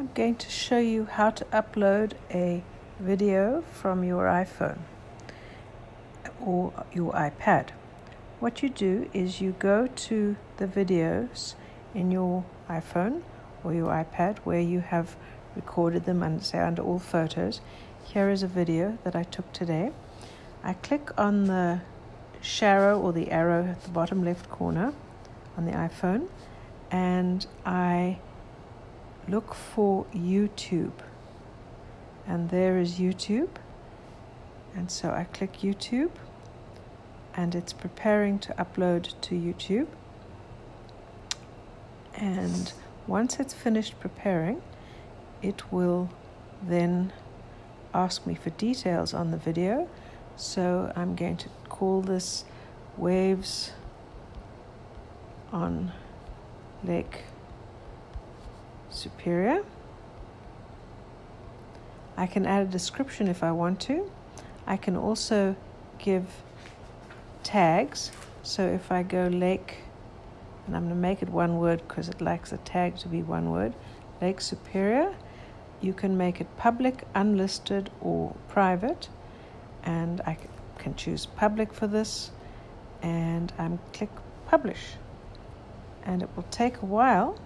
I'm going to show you how to upload a video from your iPhone or your iPad. What you do is you go to the videos in your iPhone or your iPad where you have recorded them and say under all photos. Here is a video that I took today. I click on the sharrow or the arrow at the bottom left corner on the iPhone and I look for YouTube. And there is YouTube. And so I click YouTube and it's preparing to upload to YouTube. And once it's finished preparing, it will then ask me for details on the video. So I'm going to call this Waves on Lake Superior. I can add a description if I want to. I can also give tags. So if I go lake, and I'm going to make it one word because it likes a tag to be one word, Lake Superior, you can make it public, unlisted, or private. And I can choose public for this, and I'm click publish. And it will take a while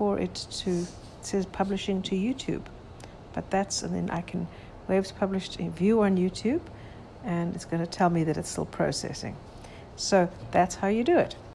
for it to it says publishing to YouTube, but that's and then I can waves published in view on YouTube, and it's going to tell me that it's still processing. So that's how you do it.